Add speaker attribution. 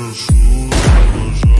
Speaker 1: i'm Sure.